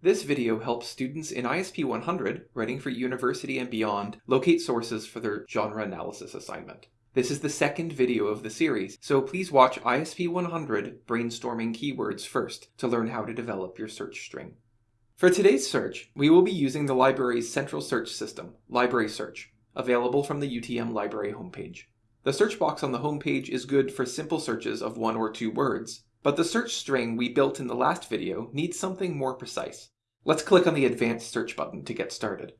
This video helps students in ISP 100 writing for university and beyond locate sources for their genre analysis assignment. This is the second video of the series, so please watch ISP 100 brainstorming keywords first to learn how to develop your search string. For today's search, we will be using the library's central search system, Library Search, available from the UTM library homepage. The search box on the homepage is good for simple searches of one or two words, but the search string we built in the last video needs something more precise. Let's click on the Advanced Search button to get started.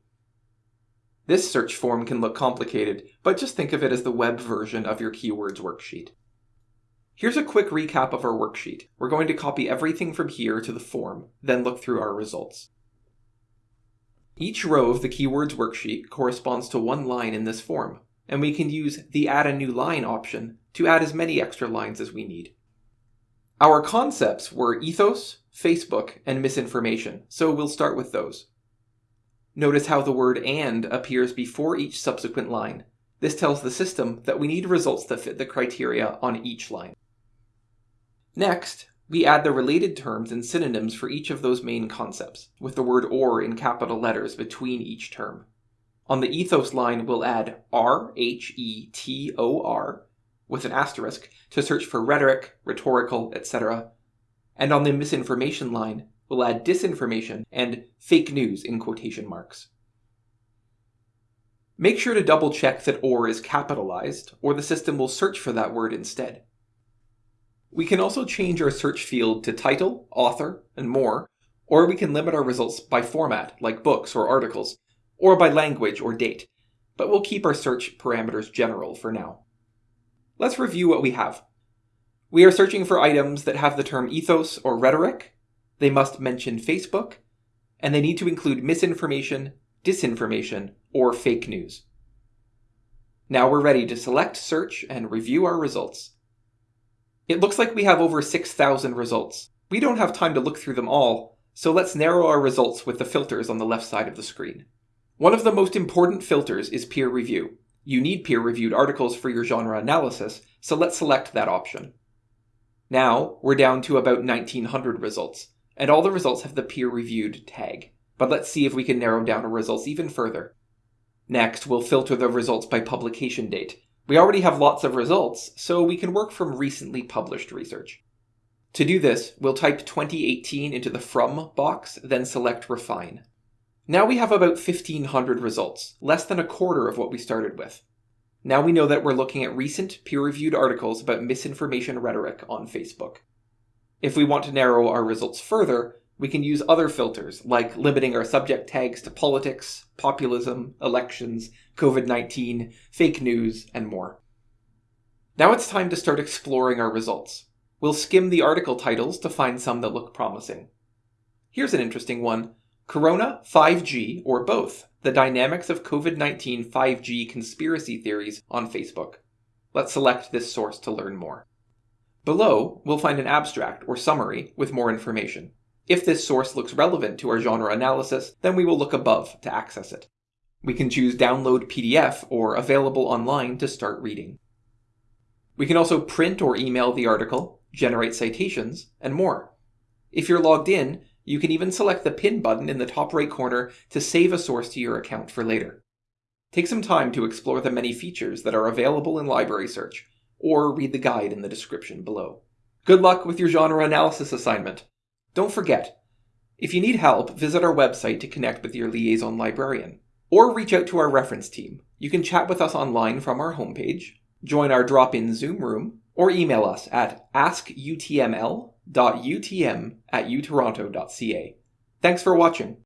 This search form can look complicated, but just think of it as the web version of your keywords worksheet. Here's a quick recap of our worksheet. We're going to copy everything from here to the form, then look through our results. Each row of the keywords worksheet corresponds to one line in this form, and we can use the Add a New Line option to add as many extra lines as we need. Our concepts were ethos, Facebook, and misinformation, so we'll start with those. Notice how the word AND appears before each subsequent line. This tells the system that we need results that fit the criteria on each line. Next, we add the related terms and synonyms for each of those main concepts, with the word OR in capital letters between each term. On the ethos line, we'll add R, H, E, T, O, R, with an asterisk to search for rhetoric, rhetorical, etc. And on the misinformation line, we'll add disinformation and fake news in quotation marks. Make sure to double check that OR is capitalized, or the system will search for that word instead. We can also change our search field to title, author, and more, or we can limit our results by format, like books or articles, or by language or date, but we'll keep our search parameters general for now. Let's review what we have. We are searching for items that have the term ethos or rhetoric, they must mention Facebook, and they need to include misinformation, disinformation, or fake news. Now we're ready to select search and review our results. It looks like we have over 6,000 results. We don't have time to look through them all, so let's narrow our results with the filters on the left side of the screen. One of the most important filters is peer review. You need peer-reviewed articles for your genre analysis, so let's select that option. Now, we're down to about 1900 results, and all the results have the peer-reviewed tag. But let's see if we can narrow down our results even further. Next, we'll filter the results by publication date. We already have lots of results, so we can work from recently published research. To do this, we'll type 2018 into the From box, then select Refine. Now we have about 1500 results, less than a quarter of what we started with. Now we know that we're looking at recent peer-reviewed articles about misinformation rhetoric on Facebook. If we want to narrow our results further, we can use other filters, like limiting our subject tags to politics, populism, elections, COVID-19, fake news, and more. Now it's time to start exploring our results. We'll skim the article titles to find some that look promising. Here's an interesting one. Corona, 5G, or both, the dynamics of COVID-19 5G conspiracy theories on Facebook. Let's select this source to learn more. Below, we'll find an abstract or summary with more information. If this source looks relevant to our genre analysis, then we will look above to access it. We can choose Download PDF or Available Online to start reading. We can also print or email the article, generate citations, and more. If you're logged in, you can even select the pin button in the top right corner to save a source to your account for later. Take some time to explore the many features that are available in Library Search, or read the guide in the description below. Good luck with your genre analysis assignment. Don't forget, if you need help, visit our website to connect with your liaison librarian, or reach out to our reference team. You can chat with us online from our homepage, join our drop-in Zoom room, or email us at askutml.utm at utoronto.ca. Thanks for watching.